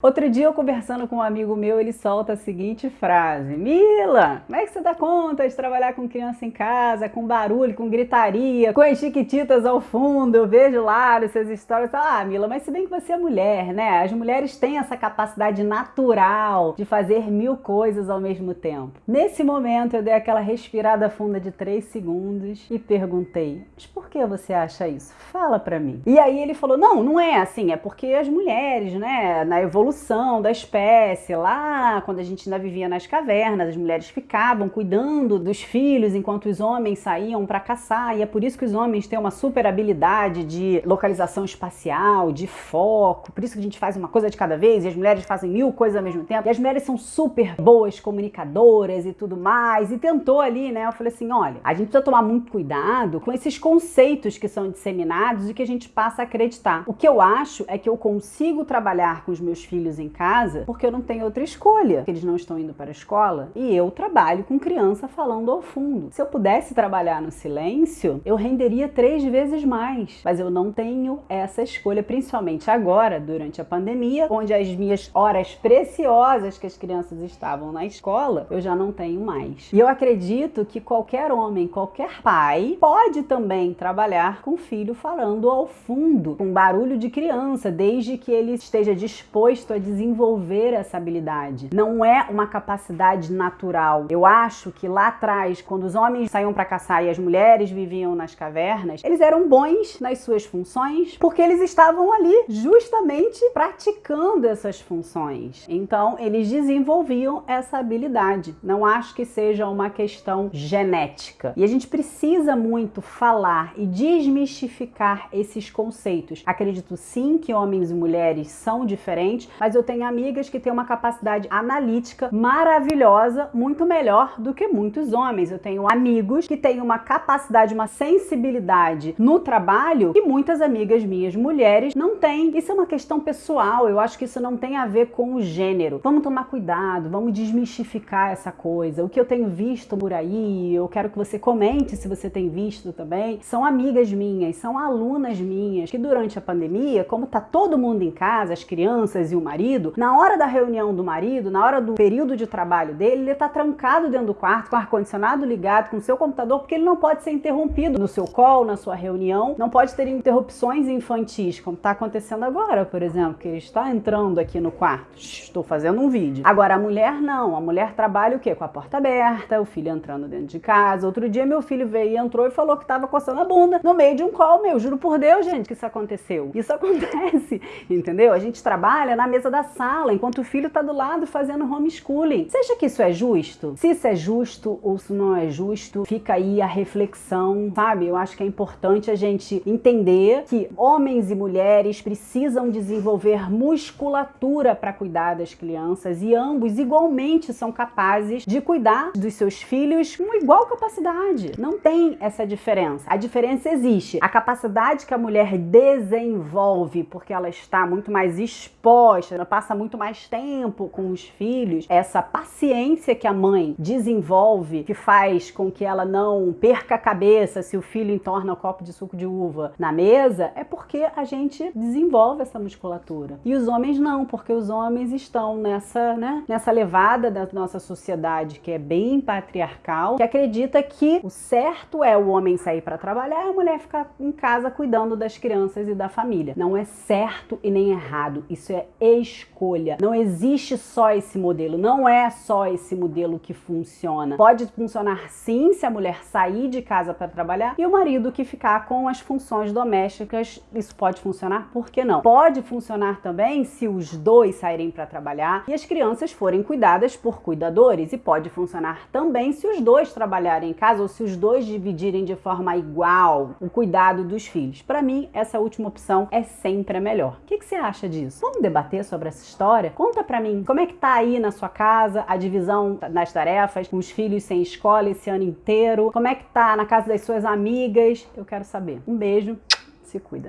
Outro dia eu conversando com um amigo meu, ele solta a seguinte frase Mila, como é que você dá conta de trabalhar com criança em casa, com barulho, com gritaria, com as chiquititas ao fundo, eu vejo lá essas histórias, ah Mila, mas se bem que você é mulher, né? As mulheres têm essa capacidade natural de fazer mil coisas ao mesmo tempo. Nesse momento eu dei aquela respirada funda de três segundos e perguntei, mas por que você acha isso? Fala pra mim. E aí ele falou, não, não é assim, é porque as mulheres, né, na evolução evolução da espécie, lá quando a gente ainda vivia nas cavernas, as mulheres ficavam cuidando dos filhos enquanto os homens saíam para caçar, e é por isso que os homens têm uma super habilidade de localização espacial, de foco, por isso que a gente faz uma coisa de cada vez e as mulheres fazem mil coisas ao mesmo tempo, e as mulheres são super boas comunicadoras e tudo mais, e tentou ali, né, eu falei assim, olha, a gente precisa tomar muito cuidado com esses conceitos que são disseminados e que a gente passa a acreditar. O que eu acho é que eu consigo trabalhar com os meus filhos filhos em casa porque eu não tenho outra escolha. Eles não estão indo para a escola e eu trabalho com criança falando ao fundo. Se eu pudesse trabalhar no silêncio, eu renderia três vezes mais. Mas eu não tenho essa escolha, principalmente agora, durante a pandemia, onde as minhas horas preciosas que as crianças estavam na escola, eu já não tenho mais. E eu acredito que qualquer homem, qualquer pai, pode também trabalhar com filho falando ao fundo, com barulho de criança, desde que ele esteja disposto a desenvolver essa habilidade. Não é uma capacidade natural. Eu acho que lá atrás, quando os homens saíam para caçar e as mulheres viviam nas cavernas, eles eram bons nas suas funções porque eles estavam ali justamente praticando essas funções. Então, eles desenvolviam essa habilidade. Não acho que seja uma questão genética. E a gente precisa muito falar e desmistificar esses conceitos. Acredito sim que homens e mulheres são diferentes, mas eu tenho amigas que têm uma capacidade analítica maravilhosa, muito melhor do que muitos homens. Eu tenho amigos que têm uma capacidade, uma sensibilidade no trabalho que muitas amigas minhas mulheres não têm. Isso é uma questão pessoal, eu acho que isso não tem a ver com o gênero. Vamos tomar cuidado, vamos desmistificar essa coisa. O que eu tenho visto por aí, eu quero que você comente se você tem visto também, são amigas minhas, são alunas minhas que durante a pandemia, como tá todo mundo em casa, as crianças e o marido, na hora da reunião do marido, na hora do período de trabalho dele, ele está trancado dentro do quarto, com o ar-condicionado ligado, com o seu computador, porque ele não pode ser interrompido no seu call, na sua reunião, não pode ter interrupções infantis, como está acontecendo agora, por exemplo, que ele está entrando aqui no quarto. Estou fazendo um vídeo. Agora, a mulher não. A mulher trabalha o quê? Com a porta aberta, o filho entrando dentro de casa. Outro dia, meu filho veio e entrou e falou que estava coçando a bunda no meio de um call, meu. Juro por Deus, gente, que isso aconteceu. Isso acontece, entendeu? A gente trabalha na mesa da sala, enquanto o filho está do lado fazendo homeschooling. Você acha que isso é justo? Se isso é justo ou se não é justo, fica aí a reflexão, sabe? Eu acho que é importante a gente entender que homens e mulheres precisam desenvolver musculatura para cuidar das crianças e ambos igualmente são capazes de cuidar dos seus filhos com igual capacidade. Não tem essa diferença. A diferença existe. A capacidade que a mulher desenvolve porque ela está muito mais exposta, ela passa muito mais tempo com os filhos, essa paciência que a mãe desenvolve, que faz com que ela não perca a cabeça se o filho entorna o copo de suco de uva na mesa, é porque a gente desenvolve essa musculatura. E os homens não, porque os homens estão nessa, né, nessa levada da nossa sociedade que é bem patriarcal, que acredita que o certo é o homem sair para trabalhar e a mulher ficar em casa cuidando das crianças e da família. Não é certo e nem errado, isso é escolha. Não existe só esse modelo, não é só esse modelo que funciona. Pode funcionar sim se a mulher sair de casa para trabalhar e o marido que ficar com as funções domésticas, isso pode funcionar, por que não? Pode funcionar também se os dois saírem para trabalhar e as crianças forem cuidadas por cuidadores e pode funcionar também se os dois trabalharem em casa ou se os dois dividirem de forma igual o cuidado dos filhos. Para mim, essa última opção é sempre a melhor. O que, que você acha disso? Vamos sobre essa história? Conta pra mim, como é que tá aí na sua casa a divisão das tarefas, com os filhos sem escola esse ano inteiro? Como é que tá na casa das suas amigas? Eu quero saber. Um beijo, se cuida.